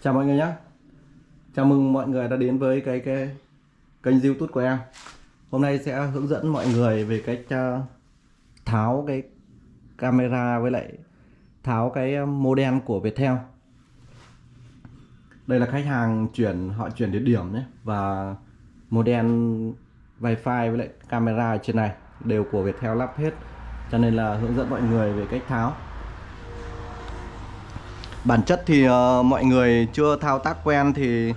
Chào mọi người nhé. Chào mừng mọi người đã đến với cái cái kênh youtube của em. Hôm nay sẽ hướng dẫn mọi người về cách uh, tháo cái camera với lại tháo cái à, model của Viettel. Đây là khách hàng chuyển họ chuyển địa điểm nhé và model wifi với lại camera ở trên này đều của Viettel lắp hết. Cho nên là hướng dẫn mọi người về cách tháo bản chất thì uh, mọi người chưa thao tác quen thì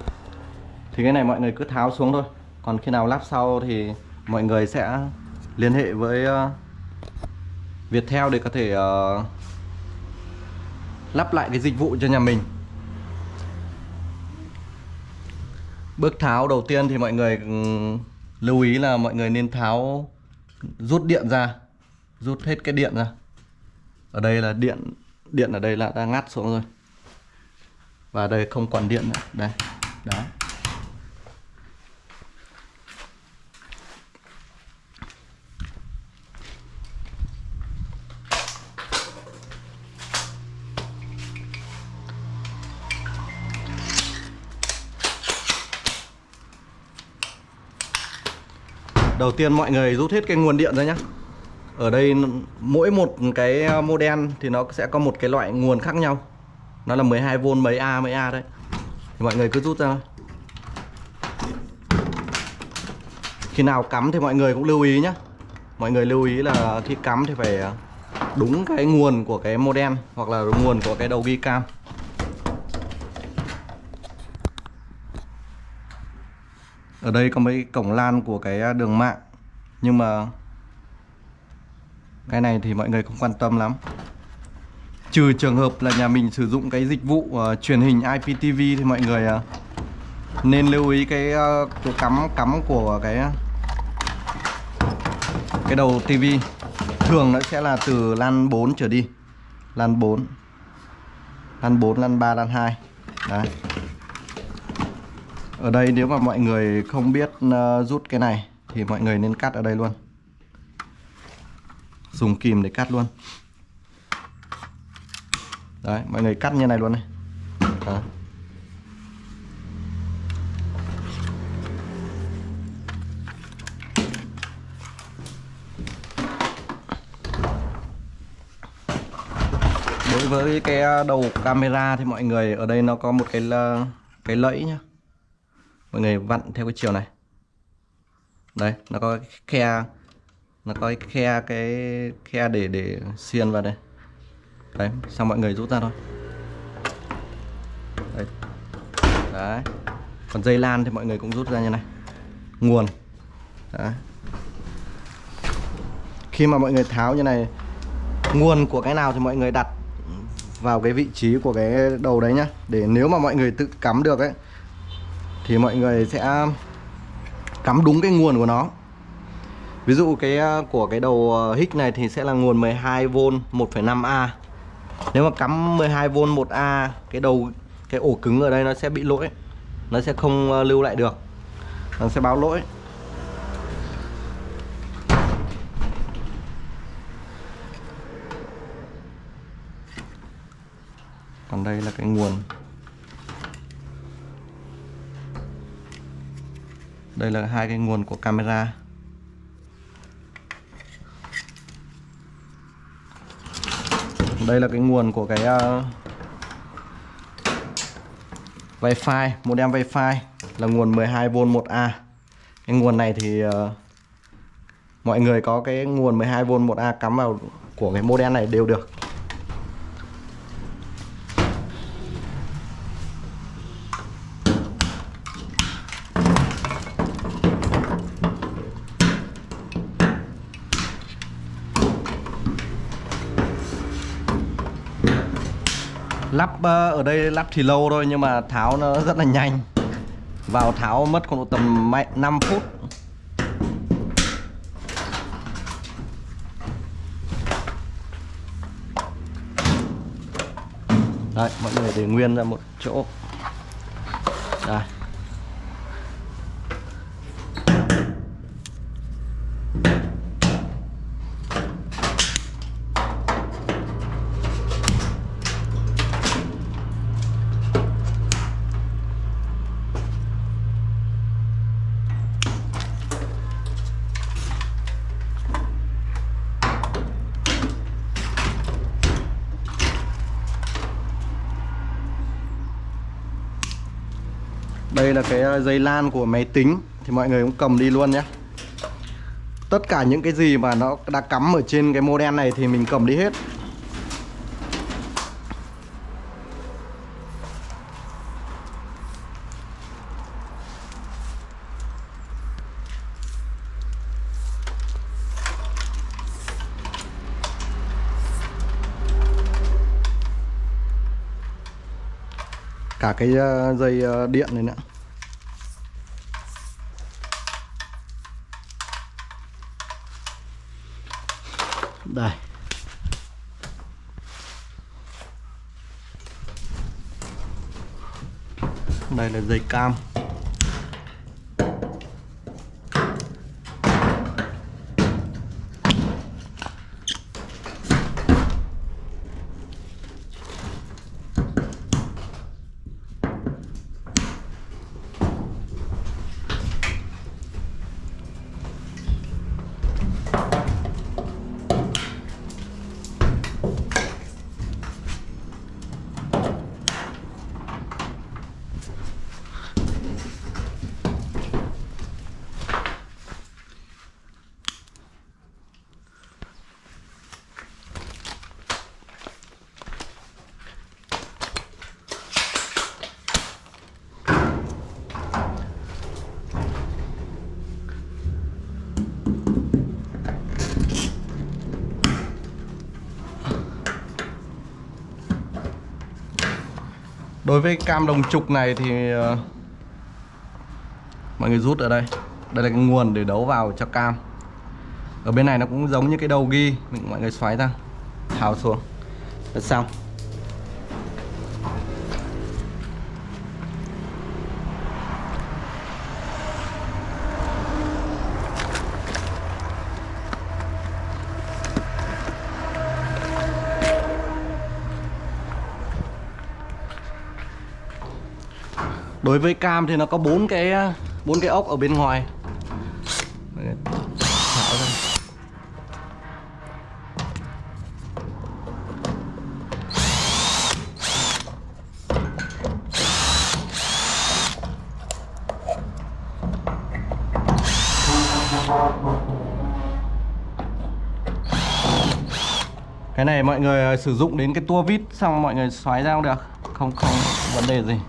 thì cái này mọi người cứ tháo xuống thôi. Còn khi nào lắp sau thì mọi người sẽ liên hệ với uh, Viettel để có thể uh, lắp lại cái dịch vụ cho nhà mình. Bước tháo đầu tiên thì mọi người ừ, lưu ý là mọi người nên tháo rút điện ra rút hết cái điện ra. Ở đây là điện điện ở đây là đã ngắt xuống rồi và đây không còn điện nữa. Đây. Đó. Đầu tiên mọi người rút hết cái nguồn điện ra nhé Ở đây mỗi một cái model thì nó sẽ có một cái loại nguồn khác nhau nó là 12V mấy A mấy A đấy. Thì mọi người cứ rút ra khi nào cắm thì mọi người cũng lưu ý nhé mọi người lưu ý là khi cắm thì phải à, đúng cái nguồn của cái modem hoặc là nguồn của cái đầu ghi cam. Ở đây có mấy cổng lan của cái à, đường mạng. Nhưng mà cái này thì mọi người không quan tâm lắm. Trừ trường hợp là nhà mình sử dụng cái dịch vụ uh, truyền hình IPTV thì mọi người uh, nên lưu ý cái ờ, uh, chỗ cắm cắm của cái cái đầu TV. Thường nó sẽ là từ lan 4 trở đi. Lan 4. Lan 4, lan 3, lan 2. Đấy. Ở đây nếu mà mọi người không biết uh, rút cái này thì mọi người nên cắt ở đây luôn. Dùng kìm để cắt luôn đấy, mọi người cắt như này luôn này. Đấy. đối với cái à, đầu camera thì mọi người ở đây nó có một cái cái lẫy nhá. Mọi người vặn theo cái chiều này. Đây, nó có cái khe, nó có cái khe cái khe để để xiên vào đây đấy xong mọi người rút ra thôi. Đấy. Đấy. Còn dây lan thì mọi người cũng rút ra như này. Nguồn. Đấy. khi mà mọi người tháo như này nguồn của cái nào thì mọi người đặt vào cái vị trí của cái đầu đấy nhá. Để nếu mà mọi người tự cắm được ấy thì mọi người sẽ cắm đúng cái nguồn của nó. Ví dụ cái à, của cái đầu à, hích này thì sẽ là nguồn 12V 1,5A nếu mà cắm 12V 1A cái đầu, cái ổ cứng ở đây nó sẽ bị lỗi. Nó sẽ không ờ, lưu lại được. Nó sẽ báo lỗi. Còn đây là cái nguồn. Đây là hai cái nguồn của camera. Đây là cái nguồn của cái uh, wifi modem wifi là nguồn 12V 1A cái nguồn này thì uh, mọi người có cái nguồn 12V 1A cắm vào của cái modem này đều được. Lắp ờ, ở đây lắp thì lâu thôi nhưng mà tháo nó rất là nhanh. Vào tháo mất khoảng tầm 5 phút. Đấy, mọi người để nguyên ra một chỗ Đây đây là cái ờ, dây lan của máy tính. Thì mọi người cũng cầm đi luôn nhé. Tất cả những cái gì mà nó đã cắm ở trên cái model này thì mình cầm đi hết. Cả cái ờ, dây ờ, điện này nữa. Đây. Đây là dây cam. Đối với cam đồng trục này thì ờ, mọi người rút ở đây. Đây là cái nguồn để đấu vào cho cam. Ở bên này nó cũng giống như cái đầu ghi, mình mọi người xoáy ra, tháo xuống. Là xong. Đối với cam thì nó có bốn cái ờ, bốn cái ốc ở bên ngoài. Tháo ra. Cái này mọi người ờ, sử dụng đến cái tua vít xong mọi người xoáy ra cũng được, không không vấn đề gì.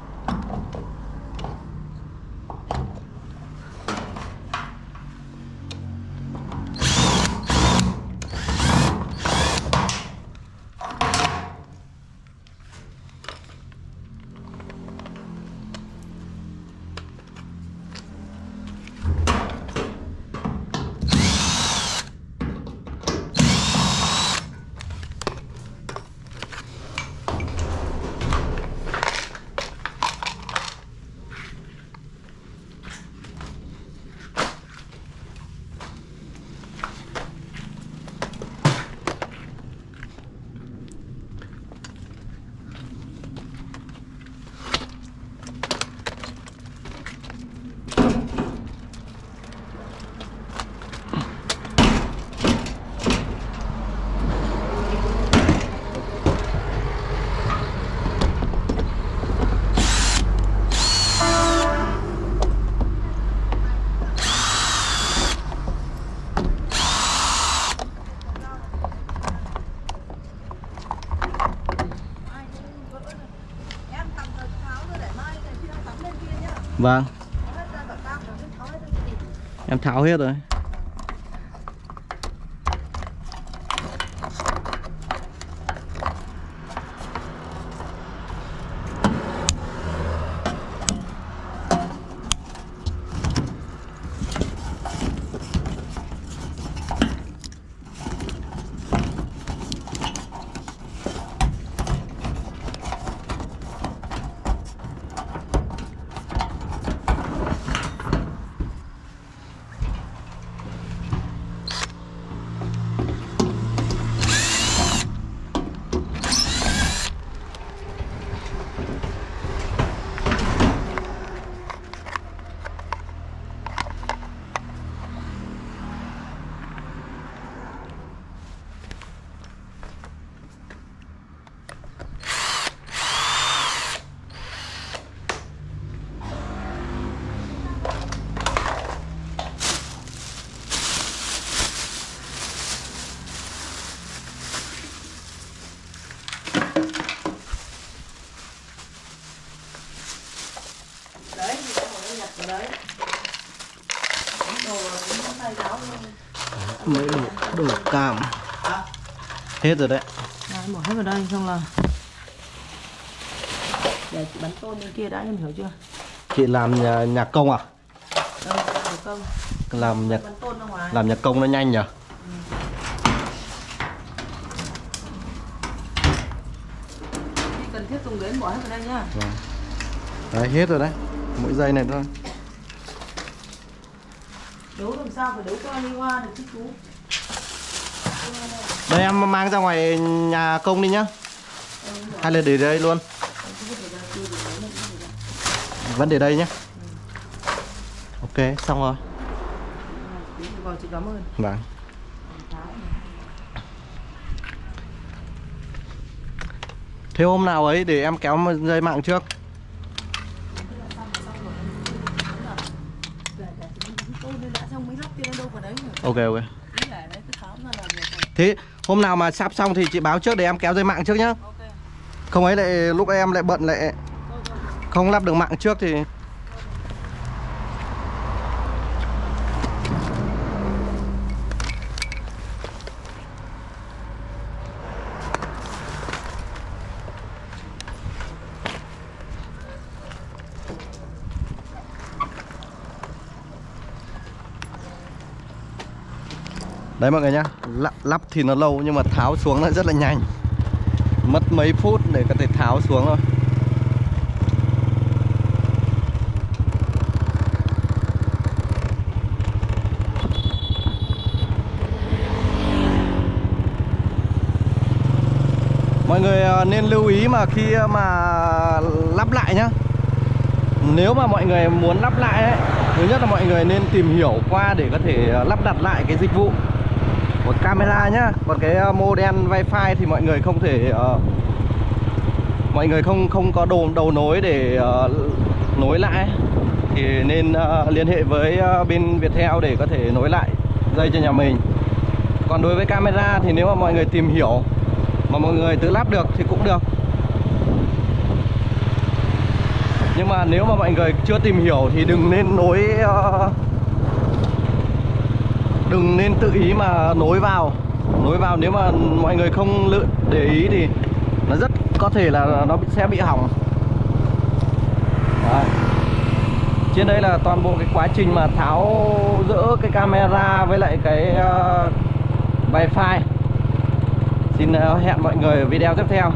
Em tắm rồi tháo rồi để mai này khi đang tắm lên kia nhá. Vâng, Hết ra cả cam rồi, tháo hết rồi vâng em tháo hết rồi. mấy đồ đồ cam. Hết rồi đấy. Đấy bỏ hết vào đây xong là để bắn tôm bên kia đã em hiểu chưa? Chị làm nhà, nhà công à? Ừ, công. làm nhà làm nhà công nó nhanh nhỉ ừ. cần thiết dùng đến bỏ hết vào đây nhá. Vâng. Đấy hết rồi đấy. Mỗi giây này thôi đấu làm sao phải đấu cho anh hoa được chứ chú? Đây em mang ra ngoài nhà công đi nhá. Hay là để đây luôn? Vẫn để đây nhé ok xong rồi. Rồi chị cảm ơn. Vâng. Thế hôm nào ấy để em kéo dây mạng trước tôn nên đã xong mới lắp tiền đâu vào đấy nhỉ ok ok. Thế hôm nào mà sắp xong thì chị báo trước để em kéo dây mạng trước nhá. Ok. Không ấy lại lúc em lại bận lại không lắp được mạng trước thì Đấy mọi người nhá. Lắp, lắp thì nó lâu nhưng mà tháo xuống nó rất là nhanh. Mất mấy phút để có thể tháo xuống thôi. Mọi người à, nên lưu ý mà khi à, mà lắp lại nhá. Nếu mà mọi người muốn lắp lại ấy Thứ nhất là mọi người nên tìm hiểu qua để có thể à, lắp đặt lại cái dịch vụ một camera nhá. Còn cái ờ, model wifi thì mọi người không thể uh, Mọi người không không có đầu, đầu nối để uh, nối lại. Thì nên uh, liên hệ với uh, bên Viettel để có thể nối lại dây cho nhà mình. Còn đối với camera thì nếu mà mọi người tìm hiểu Mà mọi người tự lắp được thì cũng được. Nhưng mà nếu mà mọi người chưa tìm hiểu thì đừng nên nối uh, Đừng nên tự ý mà nối vào. Nối vào nếu mà mọi người không lự để ý thì Nó rất có thể là nó sẽ bị hỏng. Đấy. Trên đây là toàn bộ cái quá trình mà tháo dỡ cái camera với lại cái uh, wifi. Xin uh, hẹn mọi người ở video tiếp theo.